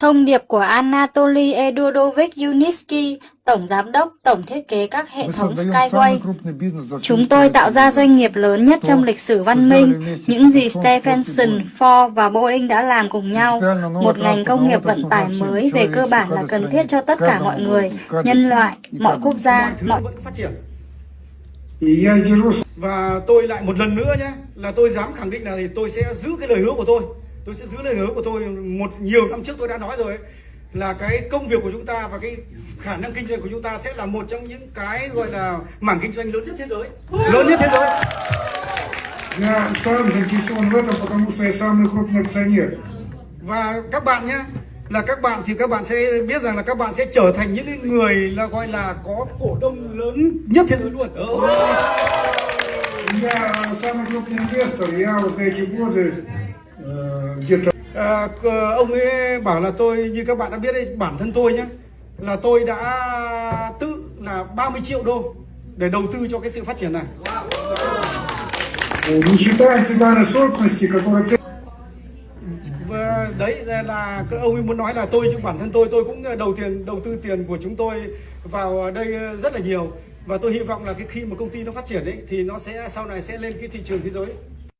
Thông điệp của Anatoly Edurovich Yunitsky, Tổng Giám đốc, Tổng Thiết kế các hệ thống Skyway. Chúng tôi tạo ra doanh nghiệp lớn nhất trong lịch sử văn minh, những gì Stephenson, Ford và Boeing đã làm cùng nhau. Một ngành công nghiệp vận tải mới về cơ bản là cần thiết cho tất cả mọi người, nhân loại, mọi quốc gia, mọi... Uh, và tôi lại một lần nữa nhé, là tôi dám khẳng định là tôi sẽ giữ cái lời hứa của tôi tôi sẽ giữ lời hứa của tôi một nhiều năm trước tôi đã nói rồi ấy, là cái công việc của chúng ta và cái khả năng kinh doanh của chúng ta sẽ là một trong những cái gọi là mảng kinh doanh lớn nhất thế giới lớn nhất thế giới Я сам заинтересован в этом, потому что я самый крупный акционер. và các bạn nhé là các bạn thì các bạn sẽ biết rằng là các bạn sẽ trở thành những cái người là gọi là có cổ đông lớn nhất thế giới luôn Я самый крупный инвестор. Я вот за эти годы việc à, ông ấy bảo là tôi như các bạn đã biết đấy bản thân tôi nhé là tôi đã tự là 30 triệu đô để đầu tư cho cái sự phát triển này. Và vâng, đấy là các ông ấy muốn nói là tôi bản thân tôi tôi cũng đầu tiền đầu tư tiền của chúng tôi vào đây rất là nhiều. Và tôi hy vọng là cái khi mà công ty nó phát triển ấy thì nó sẽ sau này sẽ lên cái thị trường thế giới.